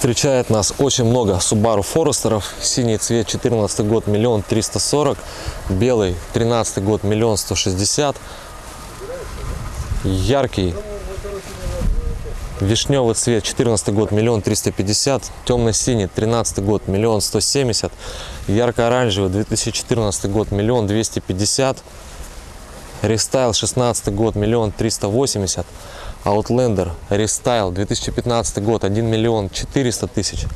Встречает нас очень много Subaru Forester. Синий цвет 14 год миллион триста сорок. Белый 13 год миллион сто шестьдесят. Яркий Вишневый цвет 14 год миллион триста пятьдесят. Темно-синий 13 год миллион сто семьдесят. Ярко-оранжевый 2014 год миллион двести пятьдесят. Рестайл 16 год миллион триста восемьдесят. Outlander Restyle 2015 год 1 миллион 400 тысяч.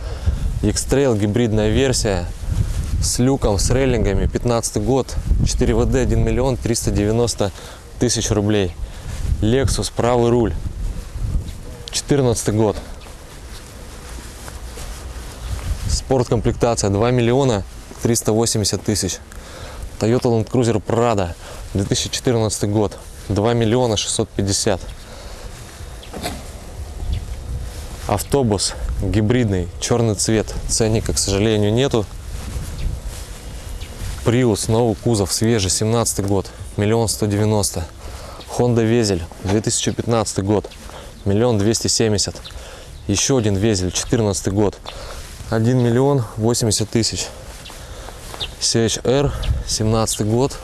X-Trail гибридная версия с люком, с рейлингами 15 год 4 ВД 1 миллион 390 тысяч рублей. Lexus правый руль 14 год. Спорткомплектация 2 миллиона 380 тысяч. Toyota Land Cruiser Prado 2014 год 2 миллиона 650 автобус гибридный черный цвет ценника к сожалению нету. Prius новый кузов свежий 17 год миллион сто девяносто. Honda Везель 2015 год миллион двести семьдесят. Еще один Везель 14 год 1 миллион 80 тысяч. CHR 17 год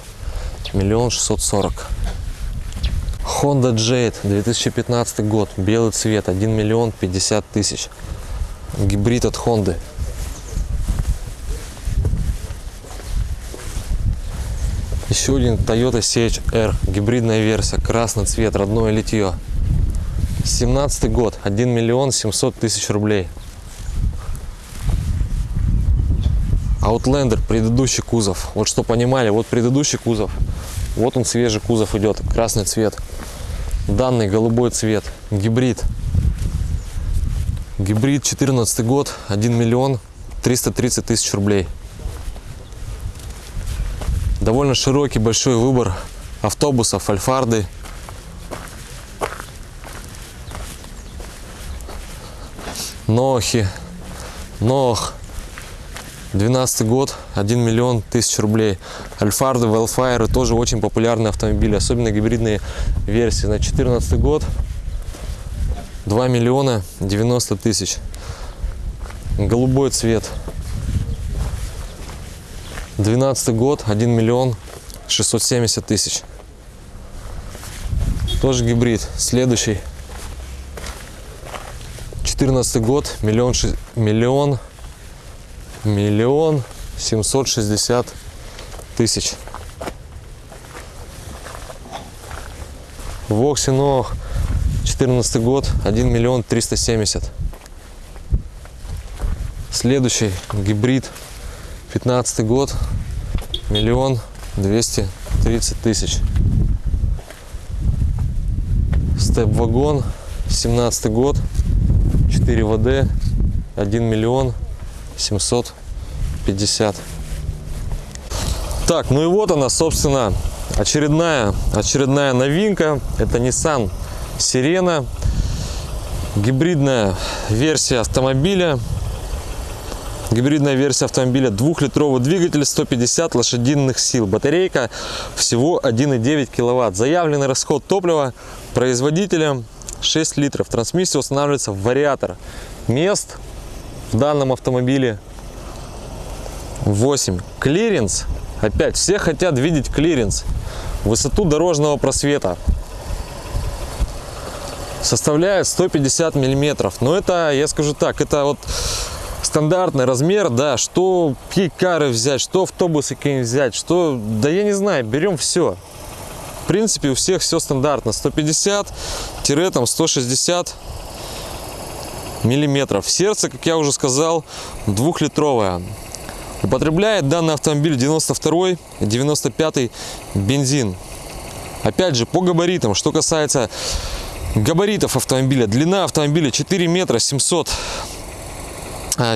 миллион шестьсот сорок Honda Jade 2015 год, белый цвет, 1 миллион 50 тысяч. Гибрид от Honda. Еще один Toyota CHR, гибридная версия, красный цвет, родное литье. 17 год, 1 миллион 700 тысяч рублей. Outlander, предыдущий кузов. Вот что понимали, вот предыдущий кузов. Вот он свежий кузов идет, красный цвет данный голубой цвет. Гибрид. Гибрид 14 год 1 миллион 330 тысяч рублей. Довольно широкий большой выбор автобусов альфарды. Нохи. Нох 12 год 1 миллион тысяч рублей. Альфарды велфайры тоже очень популярные автомобили особенно гибридные версии. На 14 год 2 миллиона 90 тысяч. Голубой цвет. 12 год 1 миллион 670 тысяч. Тоже гибрид. Следующий. 14 год миллион миллион миллион семьсот шестьдесят тысяч. Воксинох 14 год 1 миллион 370 следующий гибрид 15 год миллион 230 тысяч. Степ-вагон 17 год 4 ВД 1 миллион 750 так ну и вот она собственно очередная очередная новинка. Это nissan сирена гибридная версия автомобиля. Гибридная версия автомобиля. Двухлитровый двигатель 150 лошадиных сил. Батарейка всего 1,9 киловатт. Заявленный расход топлива производителем 6 литров. Трансмиссия устанавливается в вариатор. Мест в данном автомобиле 8 клиренс. Опять все хотят видеть клиренс высоту дорожного просвета. Составляет 150 миллиметров. Но это я скажу так это вот стандартный размер да что кейкары взять что автобусы какие взять что да я не знаю берем все в принципе у всех все стандартно. 150 тире там 160 миллиметров. Сердце, как я уже сказал, двухлитровое. Употребляет данный автомобиль 92 95 бензин. Опять же, по габаритам, что касается габаритов автомобиля, длина автомобиля 4 метра 700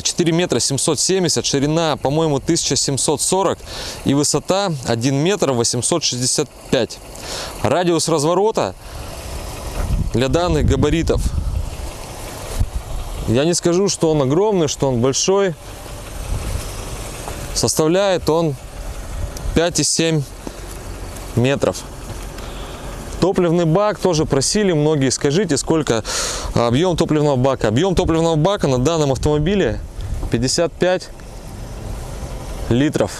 4 а, метра 770 ширина по моему 1740 и высота 1 метр 865 радиус разворота для данных габаритов я не скажу, что он огромный, что он большой. Составляет он 5,7 метров. Топливный бак тоже просили многие, скажите, сколько Объем топливного бака. Объем топливного бака на данном автомобиле 55 литров.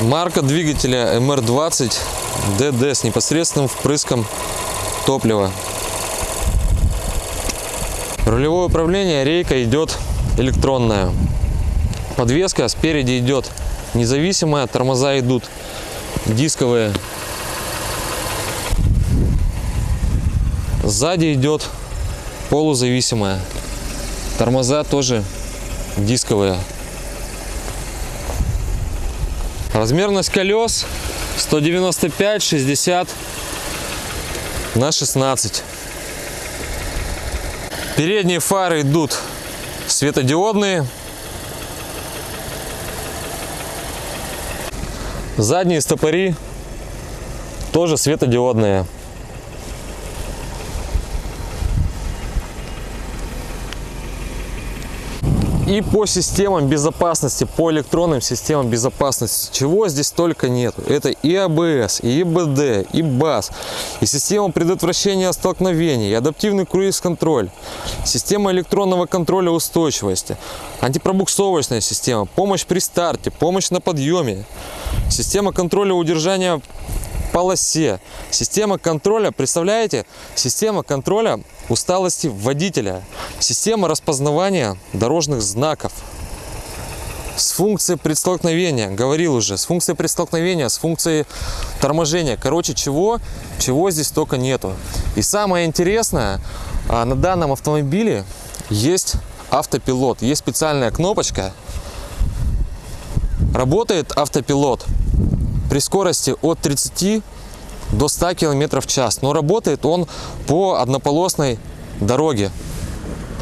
Марка двигателя MR20 DD с непосредственным впрыском топлива. Рулевое управление рейка идет электронная. Подвеска спереди идет независимая, тормоза идут дисковые. Сзади идет полузависимая. Тормоза тоже дисковые. Размерность колес 195 60 на 16. Передние фары идут светодиодные. Задние стопори тоже светодиодные. И по системам безопасности, по электронным системам безопасности, чего здесь только нет. Это и АБС, и ИБД, и БАС, и система предотвращения столкновений, и адаптивный круиз-контроль, система электронного контроля устойчивости, антипробуксовочная система, помощь при старте, помощь на подъеме, система контроля удержания полосе. Система контроля, представляете, система контроля усталости водителя, система распознавания дорожных знаков, с функцией предстолкновения, говорил уже, с функцией предстолкновения, с функцией торможения. Короче, чего, чего здесь только нету. И самое интересное, а, на данном автомобиле есть автопилот, есть специальная кнопочка. Работает автопилот при скорости от 30 до 100 км в час. Но работает он по однополосной дороге.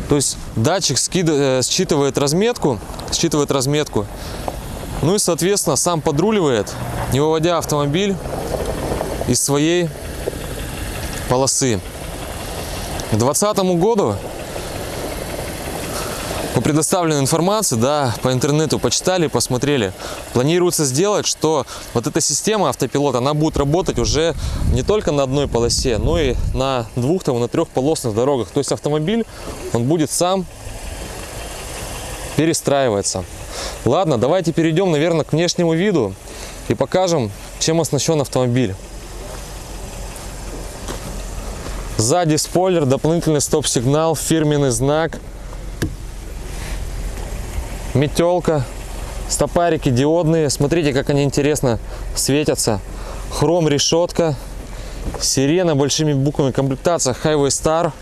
То есть датчик э, считывает разметку, считывает разметку, ну и, соответственно, сам подруливает, не выводя автомобиль из своей полосы. К 2020 году по предоставленной информации, да, по интернету почитали, посмотрели, планируется сделать, что вот эта система автопилота, она будет работать уже не только на одной полосе, но и на двух, там, на трехполосных дорогах. То есть автомобиль, он будет сам перестраиваться. Ладно, давайте перейдем, наверное, к внешнему виду и покажем, чем оснащен автомобиль. Сзади спойлер, дополнительный стоп-сигнал, фирменный знак – метелка, стопарики диодные. Смотрите, как они интересно светятся. Хром решетка, сирена большими буквами, комплектация Highway Star,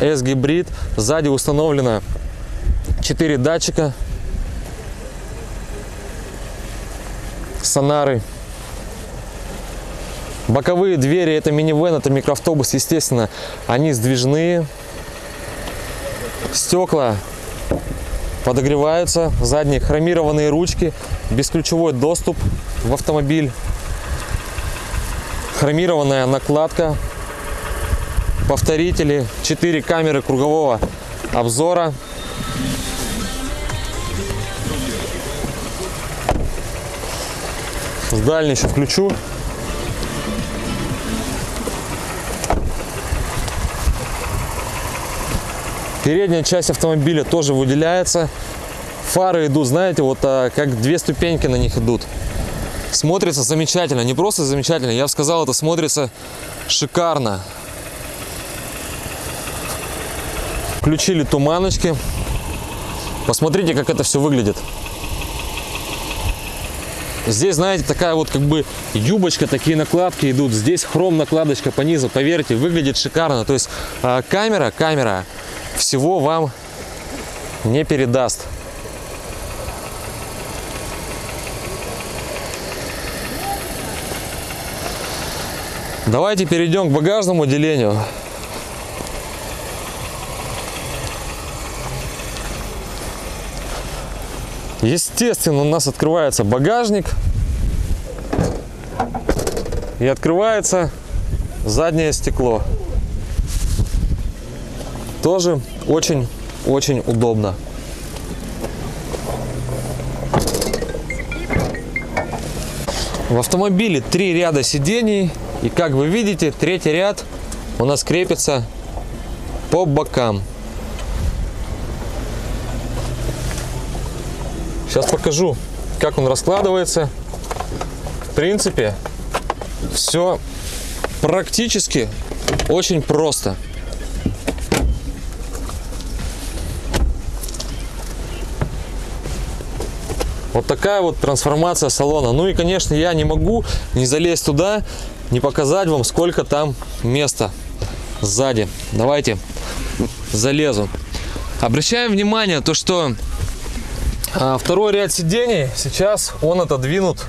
S-гибрид. Сзади установлено 4 датчика, сонары. Боковые двери это минивэн, это микроавтобус, естественно, они сдвижные. Стекла подогреваются, задние хромированные ручки, бесключевой доступ в автомобиль, хромированная накладка, повторители, 4 камеры кругового обзора. С дальней еще включу. Передняя часть автомобиля тоже выделяется. Фары идут, знаете, вот а, как две ступеньки на них идут. Смотрится замечательно, не просто замечательно, я бы сказал, это смотрится шикарно. Включили туманочки. Посмотрите, как это все выглядит. Здесь, знаете, такая вот как бы юбочка, такие накладки идут. Здесь хром накладочка по низу, поверьте, выглядит шикарно. То есть э, камера, камера всего вам не передаст. Давайте перейдем к багажному отделению. Естественно, у нас открывается багажник и открывается заднее стекло. Тоже очень-очень удобно. В автомобиле три ряда сидений. И как вы видите, третий ряд у нас крепится по бокам. Сейчас покажу, как он раскладывается. В принципе, все практически очень просто. Вот такая вот трансформация салона. Ну и, конечно, я не могу не залезть туда, не показать вам, сколько там места сзади. Давайте залезу. Обращаем внимание, то что а, второй ряд сидений сейчас он отодвинут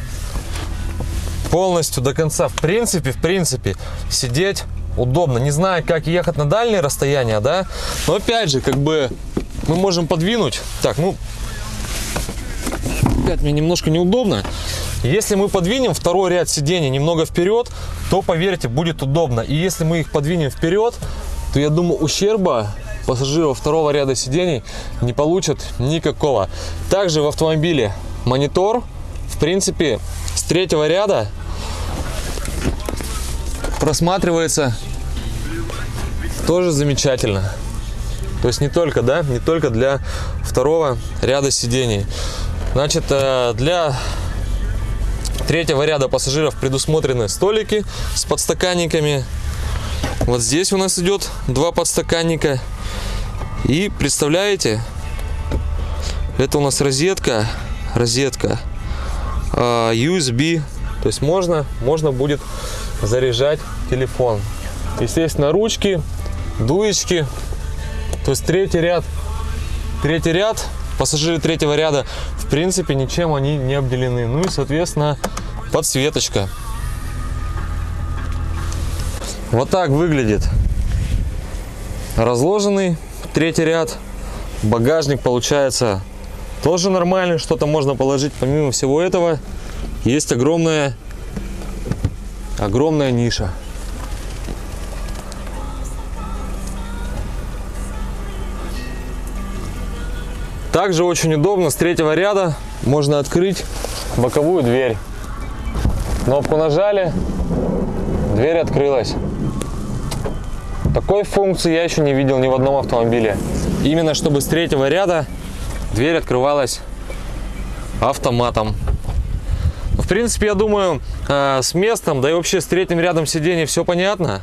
полностью до конца. В принципе, в принципе, сидеть удобно. Не знаю, как ехать на дальние расстояния, да, но опять же, как бы мы можем подвинуть. Так, ну, опять мне немножко неудобно. Если мы подвинем второй ряд сидений немного вперед, то, поверьте, будет удобно. И если мы их подвинем вперед, то, я думаю, ущерба пассажиров второго ряда сидений не получат никакого. Также в автомобиле монитор, в принципе, с третьего ряда просматривается тоже замечательно. То есть не только, да, не только для второго ряда сидений. Значит, э, для третьего ряда пассажиров предусмотрены столики с подстаканниками. Вот здесь у нас идет два подстаканника. И представляете, это у нас розетка, розетка э, USB. То есть можно, можно будет заряжать телефон. Естественно, ручки, дуечки. То есть третий ряд, третий ряд, пассажиры третьего ряда, в принципе, ничем они не обделены. Ну и, соответственно, подсветочка. Вот так выглядит разложенный третий ряд. Багажник получается тоже нормальный, что-то можно положить. Помимо всего этого, есть огромная, огромная ниша. Также очень удобно с третьего ряда можно открыть боковую дверь. Кнопку нажали, дверь открылась. Такой функции я еще не видел ни в одном автомобиле. Именно чтобы с третьего ряда дверь открывалась автоматом. В принципе, я думаю, э, с местом, да и вообще с третьим рядом сидений все понятно.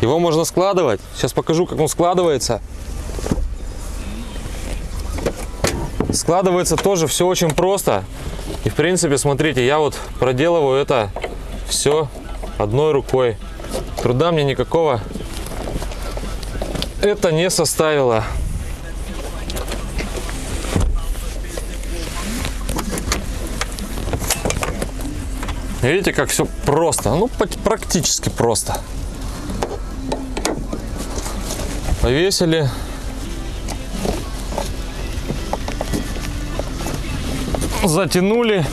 Его можно складывать. Сейчас покажу, как он складывается. Складывается тоже все очень просто. И в принципе, смотрите, я вот проделываю это все одной рукой. Труда мне никакого это не составило. Видите, как все просто. Ну, практически просто. Повесили затянули,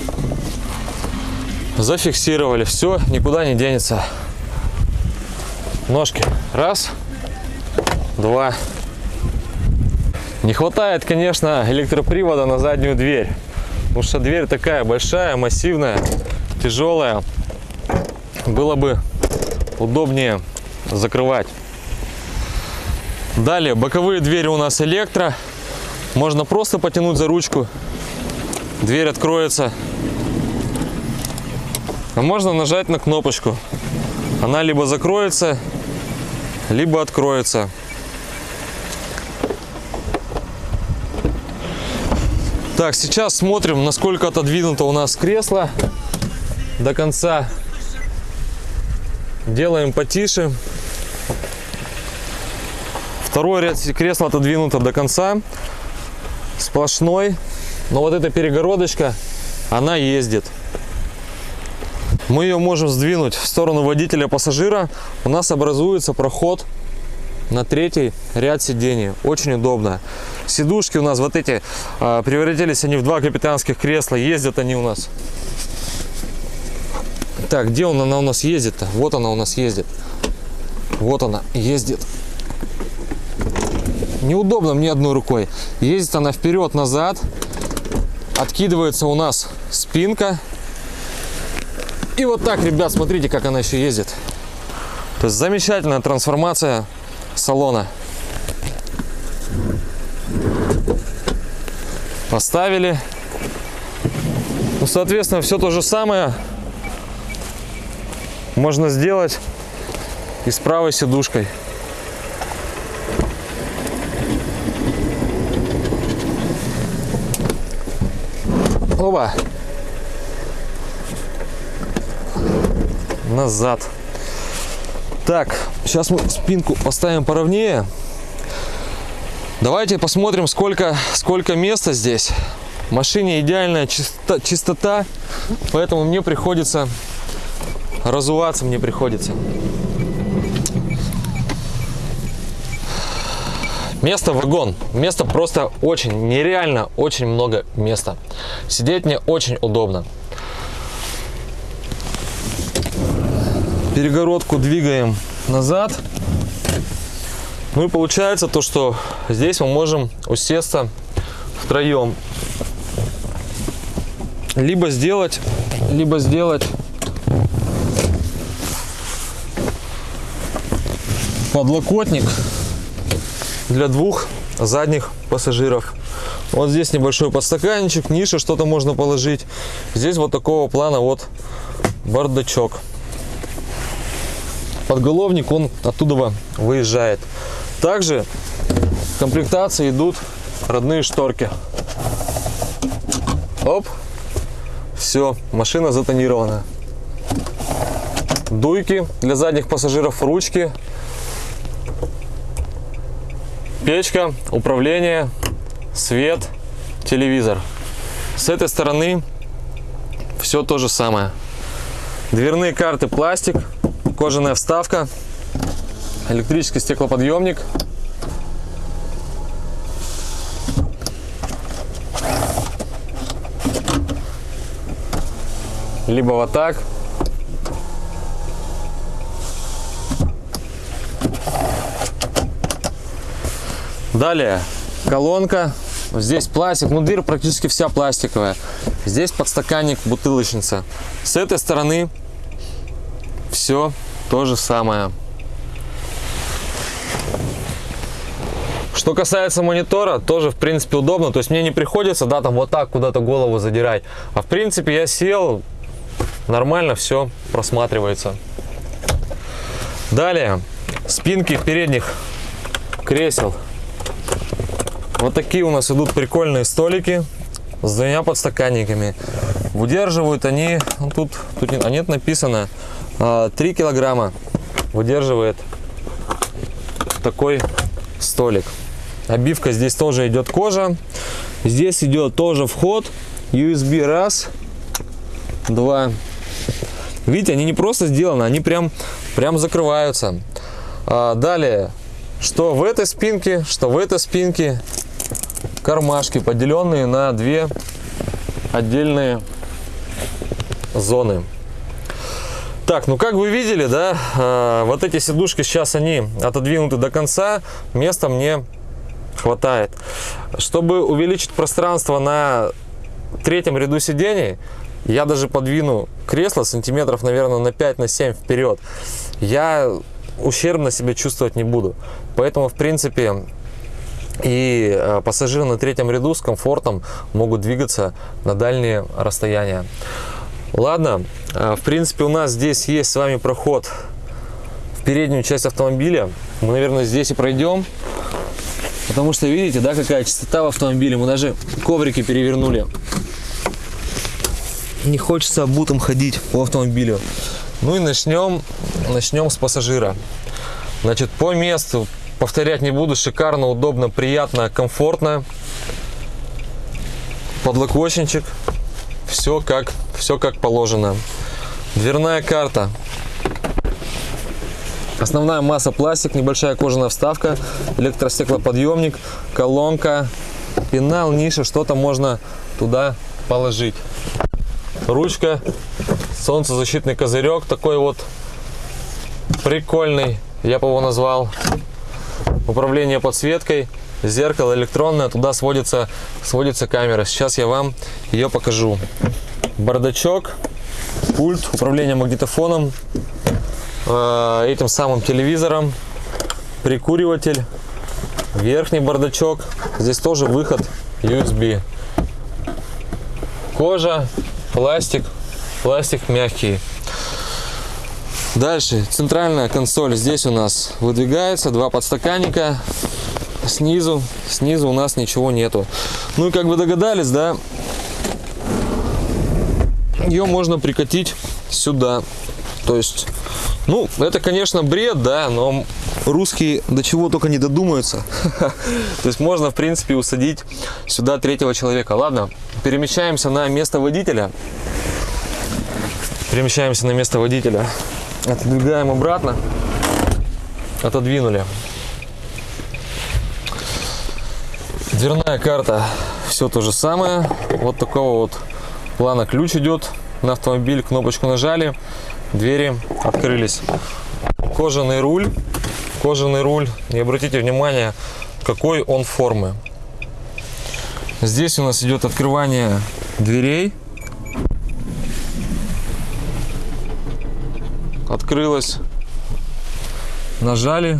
зафиксировали. Все, никуда не денется. Ножки. Раз, два. Не хватает, конечно, электропривода на заднюю дверь. Потому что дверь такая большая, массивная, тяжелая. Было бы удобнее закрывать. Далее, боковые двери у нас электро. Можно просто потянуть за ручку дверь откроется. А можно нажать на кнопочку. Она либо закроется, либо откроется. Так, сейчас смотрим, насколько отодвинуто у нас кресло до конца. Делаем потише. Второй ряд кресла отодвинуто до конца. Сплошной. Но вот эта перегородочка, она ездит. Мы ее можем сдвинуть в сторону водителя пассажира. У нас образуется проход на третий ряд сидений. Очень удобно. Сидушки у нас вот эти э, превратились они в два капитанских кресла. Ездят они у нас. Так, где он, она у нас ездит-то? Вот она у нас ездит. Вот она ездит. Неудобно мне одной рукой. Ездит она вперед-назад откидывается у нас спинка. И вот так, ребят, смотрите, как она еще ездит. То есть замечательная трансформация салона. Поставили. Ну, соответственно, все то же самое можно сделать и с правой сидушкой. Оба. Назад. Так, сейчас мы спинку поставим поровнее. Давайте посмотрим, сколько, сколько места здесь. В машине идеальная чистота, чистота, поэтому мне приходится разуваться, мне приходится. Место вагон. Места просто очень, нереально очень много места. Сидеть мне очень удобно. Перегородку двигаем назад. Ну и получается то, что здесь мы можем усесться втроем. Либо сделать, либо сделать подлокотник для двух задних пассажиров. Вот здесь небольшой подстаканничек, ниша, что-то можно положить. Здесь вот такого плана вот бардачок. Подголовник, он оттуда выезжает. Также в комплектации идут родные шторки. Оп, все, машина затонирована. Дуйки для задних пассажиров, ручки Печка, управление, свет, телевизор. С этой стороны все то же самое. Дверные карты пластик, кожаная вставка, электрический стеклоподъемник. Либо вот так, Далее колонка. Здесь пластик, ну дверь практически вся пластиковая. Здесь подстаканник, бутылочница. С этой стороны все то же самое. Что касается монитора, тоже в принципе удобно. То есть мне не приходится, да, там вот так куда-то голову задирать. А в принципе я сел, нормально все просматривается. Далее, спинки передних кресел вот такие у нас идут прикольные столики с двумя подстаканниками. Выдерживают они, ну, тут, тут а нет написано, 3 а, килограмма выдерживает такой столик. Обивка здесь тоже идет кожа. Здесь идет тоже вход USB раз, два. Видите, они не просто сделаны, они прям, прям закрываются. А, далее, что в этой спинке, что в этой спинке кармашки, поделенные на две отдельные зоны. Так, ну как вы видели, да, э, вот эти сидушки сейчас они отодвинуты до конца, места мне хватает. Чтобы увеличить пространство на третьем ряду сидений, я даже подвину кресло сантиметров, наверное, на 5-7 на вперед. Я ущербно себя чувствовать не буду. Поэтому, в принципе, и э, пассажиры на третьем ряду с комфортом могут двигаться на дальние расстояния. Ладно, э, в принципе у нас здесь есть с вами проход в переднюю часть автомобиля. Мы, наверное, здесь и пройдем. Потому что видите, да, какая чистота в автомобиле. Мы даже коврики перевернули. Не хочется обутым ходить по автомобилю. Ну и начнем, начнем с пассажира. Значит, по месту Повторять не буду. Шикарно, удобно, приятно, комфортно. Подлокотничек. Все как, все как положено. Дверная карта. Основная масса пластик, небольшая кожаная вставка, электростеклоподъемник, колонка, пенал, ниша, что-то можно туда положить. Ручка, солнцезащитный козырек, такой вот прикольный, я бы его назвал управление подсветкой, зеркало электронное, туда сводится, сводится камера. Сейчас я вам ее покажу. Бардачок, пульт, управление магнитофоном, э, этим самым телевизором, прикуриватель, Верхний бардачок. Здесь тоже выход USB. Кожа, пластик, пластик мягкий. Дальше центральная консоль здесь у нас выдвигается, два подстаканника. Снизу, снизу у нас ничего нету. Ну и как вы догадались, да, ее можно прикатить сюда. То есть, ну, это, конечно, бред, да, но русские до чего только не додумаются. То есть можно, в принципе, усадить сюда третьего человека. Ладно, перемещаемся на место водителя. Перемещаемся на место водителя. Отодвигаем обратно. Отодвинули. Дверная карта. Все то же самое. Вот такого вот плана ключ идет на автомобиль. Кнопочку нажали. Двери открылись. Кожаный руль. Кожаный руль. И обратите внимание, какой он формы. Здесь у нас идет открывание дверей. Открылась, нажали,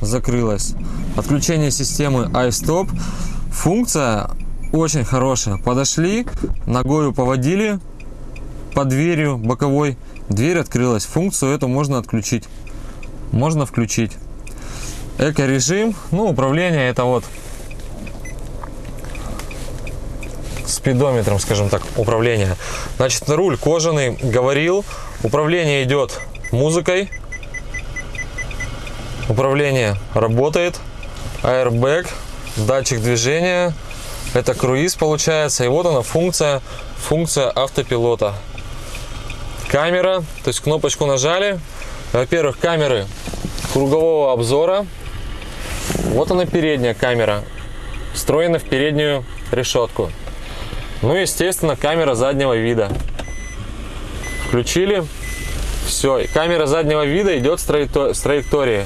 закрылась. Отключение системы iStop. Функция очень хорошая. Подошли, ногою поводили под дверью боковой, дверь открылась. Функцию эту можно отключить. Можно включить. Эко-режим, ну, управление это вот спидометром, скажем так, управление. Значит, руль кожаный, говорил, Управление идет музыкой. Управление работает. Airbag, датчик движения. Это круиз получается. И вот она функция, функция автопилота. Камера, то есть кнопочку нажали. Во-первых, камеры кругового обзора. Вот она передняя камера, встроена в переднюю решетку. Ну, естественно, камера заднего вида включили. Все, камера заднего вида идет с, траектории.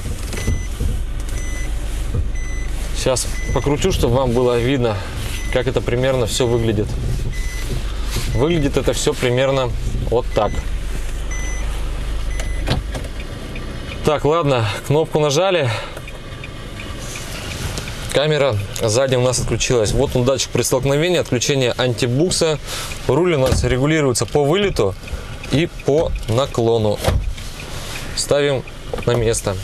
Сейчас покручу, чтобы вам было видно, как это примерно все выглядит. Выглядит это все примерно вот так. Так, ладно, кнопку нажали. Камера сзади у нас отключилась. Вот он датчик при столкновении, отключение антибукса. Руль у нас регулируется по вылету и по наклону. Ставим на место.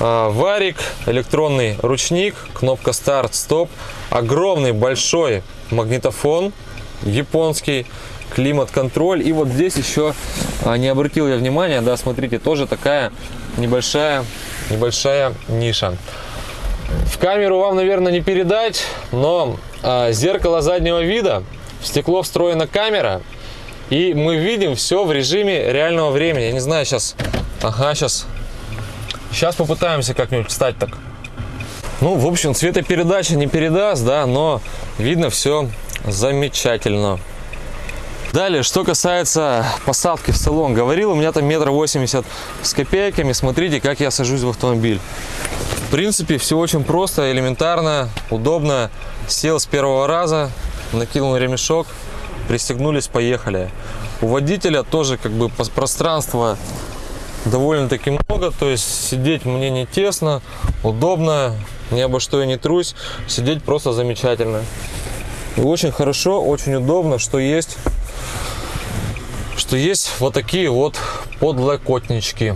А, варик, электронный ручник, кнопка старт, стоп, огромный большой магнитофон японский, климат-контроль. И вот здесь еще а, не обратил я внимания, да, смотрите, тоже такая небольшая, небольшая ниша. В камеру вам, наверное, не передать, но а, зеркало заднего вида, в стекло встроена камера, и мы видим все в режиме реального времени. Я не знаю, сейчас... Ага, сейчас... Сейчас попытаемся как-нибудь встать так. Ну, в общем, цветопередача не передаст, да, но видно все замечательно. Далее, что касается посадки в салон. Говорил, у меня там метр восемьдесят с копейками. Смотрите, как я сажусь в автомобиль. В принципе, все очень просто, элементарно, удобно. Сел с первого раза, накинул ремешок, пристегнулись, поехали. У водителя тоже как бы пространства довольно-таки много, то есть сидеть мне не тесно, удобно, ни обо что я не трусь, сидеть просто замечательно. И очень хорошо, очень удобно, что есть, что есть вот такие вот подлокотнички.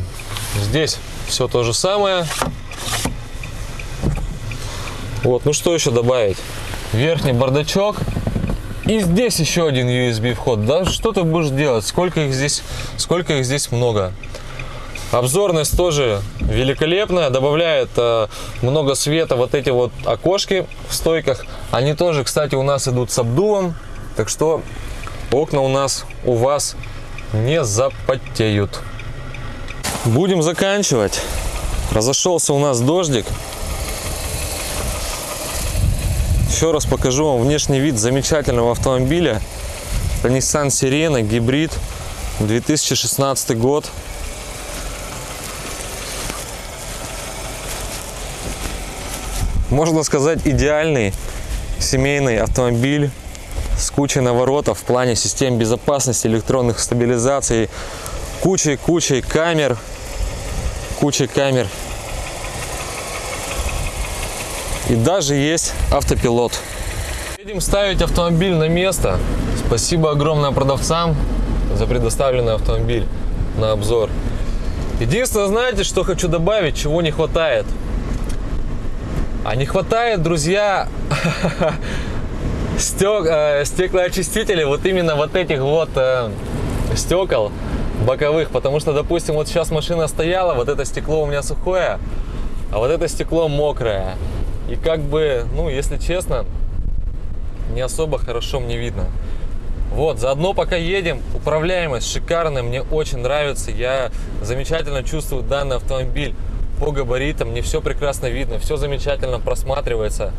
Здесь все то же самое. Вот, ну что еще добавить? Верхний бардачок и здесь еще один USB вход. Да что ты будешь делать? Сколько их здесь, сколько их здесь много. Обзорность тоже великолепная, добавляет э, много света вот эти вот окошки в стойках. Они тоже, кстати, у нас идут с обдувом, так что окна у нас, у вас не запотеют. Будем заканчивать. Разошелся у нас дождик. Еще раз покажу вам внешний вид замечательного автомобиля. Это Nissan Sirena гибрид 2016 год. Можно сказать идеальный семейный автомобиль с кучей наворотов в плане систем безопасности, электронных стабилизаций, кучей-кучей камер, кучей камер И даже есть автопилот. Едем ставить автомобиль на место. Спасибо огромное продавцам за предоставленный автомобиль на обзор. Единственное, знаете, что хочу добавить, чего не хватает? А не хватает, друзья, стек, э, стеклоочистителей, вот именно вот этих вот э, стекол боковых, потому что, допустим, вот сейчас машина стояла, вот это стекло у меня сухое, а вот это стекло мокрое. И как бы, ну, если честно, не особо хорошо мне видно. Вот, заодно пока едем, управляемость шикарная, мне очень нравится, я замечательно чувствую данный автомобиль по габаритам, мне все прекрасно видно, все замечательно просматривается.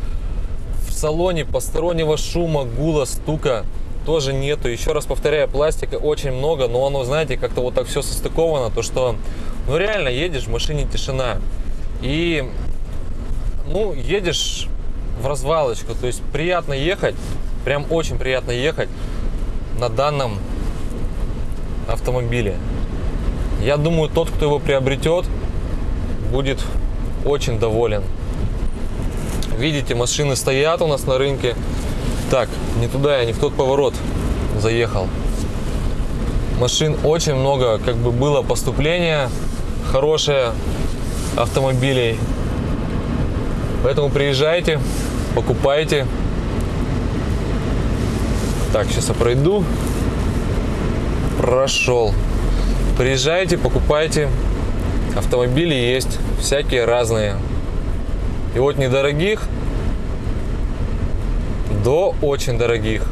В салоне постороннего шума, гула, стука тоже нету. Еще раз повторяю, пластика очень много, но оно, знаете, как-то вот так все состыковано, то что, ну реально едешь, в машине тишина. И, ну, едешь в развалочку, то есть приятно ехать, прям очень приятно ехать на данном автомобиле. Я думаю, тот, кто его приобретет, будет очень доволен. Видите, машины стоят у нас на рынке. Так, не туда я, не в тот поворот заехал. Машин очень много, как бы было поступление хорошее автомобилей. Поэтому приезжайте, покупайте. Так, сейчас я пройду. Прошел. Приезжайте, покупайте. Автомобили есть всякие разные. И от недорогих до очень дорогих.